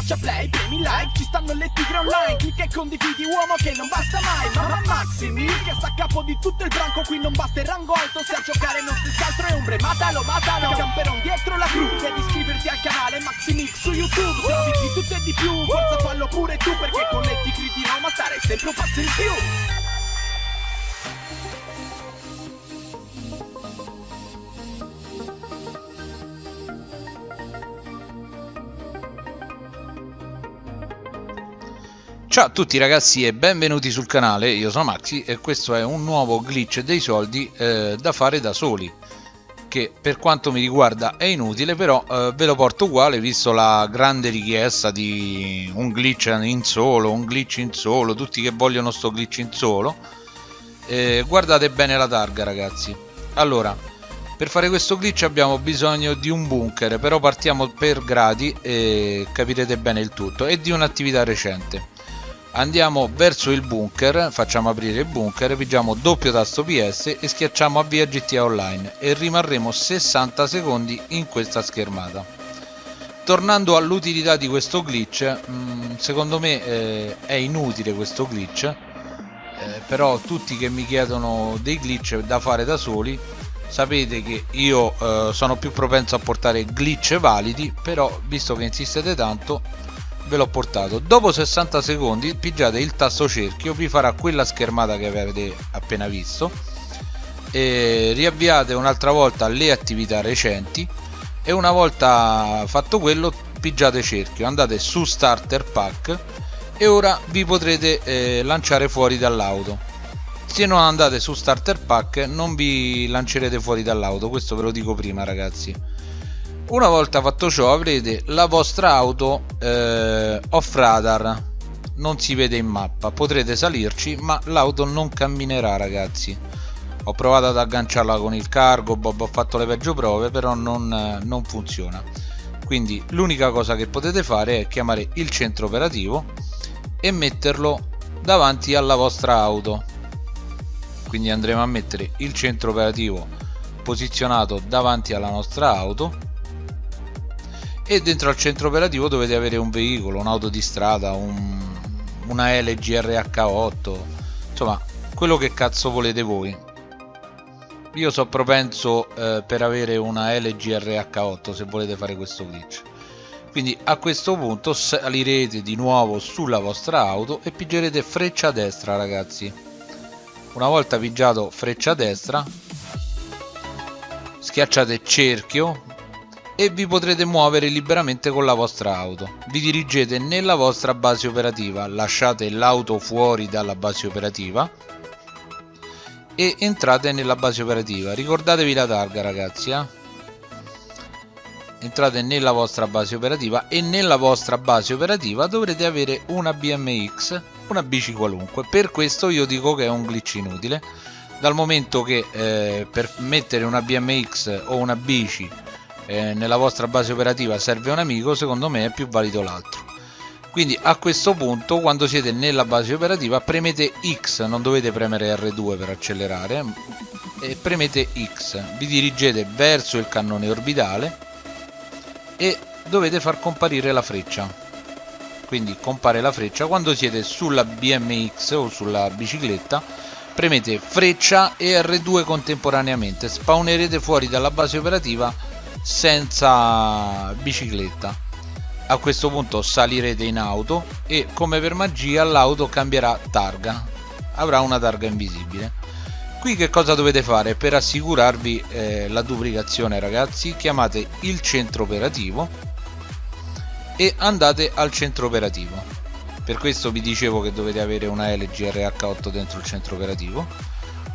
schiaccia play, premi like Ci stanno le tigre online Clicca e condividi uomo che non basta mai Mamma Maximi che sta a capo di tutto il branco Qui non basta il rango alto Se a giocare non si altro è ombre Matalo, matalo Camperon dietro la crew Devi iscriverti al canale Maximix su YouTube Se di tutto e di più Forza fallo pure tu Perché con le tigre di Roma stare sempre un passo in più Ciao a tutti ragazzi e benvenuti sul canale, io sono Maxi e questo è un nuovo glitch dei soldi eh, da fare da soli che per quanto mi riguarda è inutile però eh, ve lo porto uguale visto la grande richiesta di un glitch in solo, un glitch in solo, tutti che vogliono sto glitch in solo. Eh, guardate bene la targa ragazzi. Allora per fare questo glitch abbiamo bisogno di un bunker però partiamo per gradi e capirete bene il tutto e di un'attività recente andiamo verso il bunker facciamo aprire il bunker pigiamo doppio tasto ps e schiacciamo avvia gta online e rimarremo 60 secondi in questa schermata. Tornando all'utilità di questo glitch mm, secondo me eh, è inutile questo glitch eh, però tutti che mi chiedono dei glitch da fare da soli sapete che io eh, sono più propenso a portare glitch validi però visto che insistete tanto ve l'ho portato. Dopo 60 secondi pigiate il tasto cerchio vi farà quella schermata che avete appena visto. E riavviate un'altra volta le attività recenti. E una volta fatto quello pigiate cerchio. Andate su starter pack e ora vi potrete eh, lanciare fuori dall'auto. Se non andate su starter pack non vi lancerete fuori dall'auto questo ve lo dico prima ragazzi una volta fatto ciò avrete la vostra auto eh, off radar. Non si vede in mappa. Potrete salirci ma l'auto non camminerà ragazzi. Ho provato ad agganciarla con il cargo Bob ho fatto le peggio prove però non, non funziona. Quindi l'unica cosa che potete fare è chiamare il centro operativo e metterlo davanti alla vostra auto. Quindi andremo a mettere il centro operativo posizionato davanti alla nostra auto e dentro al centro operativo dovete avere un veicolo, un'auto di strada, un, una LG RH8 insomma quello che cazzo volete voi. Io so propenso eh, per avere una LG RH8 se volete fare questo glitch. Quindi a questo punto salirete di nuovo sulla vostra auto e pigerete freccia destra ragazzi. Una volta pigiato freccia destra schiacciate cerchio e vi potrete muovere liberamente con la vostra auto. Vi dirigete nella vostra base operativa, lasciate l'auto fuori dalla base operativa e entrate nella base operativa. Ricordatevi la targa ragazzi, eh? entrate nella vostra base operativa e nella vostra base operativa dovrete avere una BMX, una bici qualunque. Per questo io dico che è un glitch inutile, dal momento che eh, per mettere una BMX o una bici eh, nella vostra base operativa serve un amico secondo me è più valido l'altro. Quindi a questo punto quando siete nella base operativa premete X non dovete premere R2 per accelerare e premete X. Vi dirigete verso il cannone orbitale e dovete far comparire la freccia. Quindi compare la freccia. Quando siete sulla BMX o sulla bicicletta premete freccia e R2 contemporaneamente. Spawnerete fuori dalla base operativa senza bicicletta. A questo punto salirete in auto e come per magia l'auto cambierà targa. Avrà una targa invisibile. Qui che cosa dovete fare? Per assicurarvi eh, la duplicazione ragazzi chiamate il centro operativo e andate al centro operativo. Per questo vi dicevo che dovete avere una LG RH8 dentro il centro operativo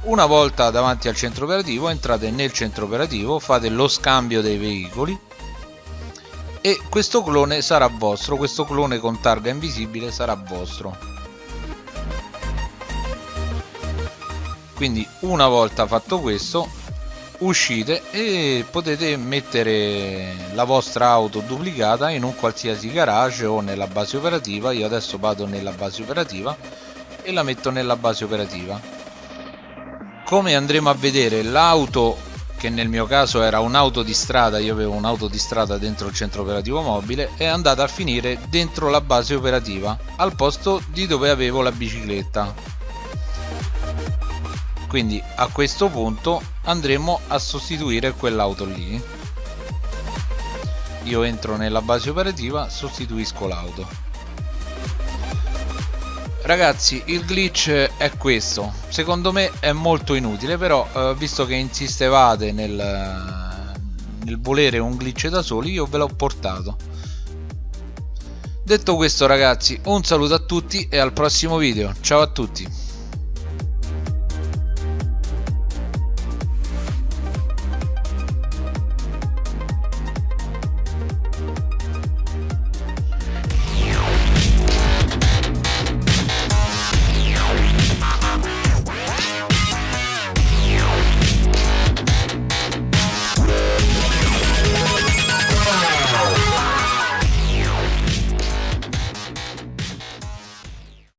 una volta davanti al centro operativo entrate nel centro operativo fate lo scambio dei veicoli e questo clone sarà vostro questo clone con targa invisibile sarà vostro. Quindi una volta fatto questo uscite e potete mettere la vostra auto duplicata in un qualsiasi garage o nella base operativa. Io adesso vado nella base operativa e la metto nella base operativa come andremo a vedere l'auto che nel mio caso era un'auto di strada, io avevo un'auto di strada dentro il centro operativo mobile, è andata a finire dentro la base operativa, al posto di dove avevo la bicicletta. Quindi a questo punto andremo a sostituire quell'auto lì. Io entro nella base operativa, sostituisco l'auto ragazzi il glitch è questo. Secondo me è molto inutile però eh, visto che insistevate nel, nel volere un glitch da soli io ve l'ho portato. Detto questo ragazzi un saluto a tutti e al prossimo video. Ciao a tutti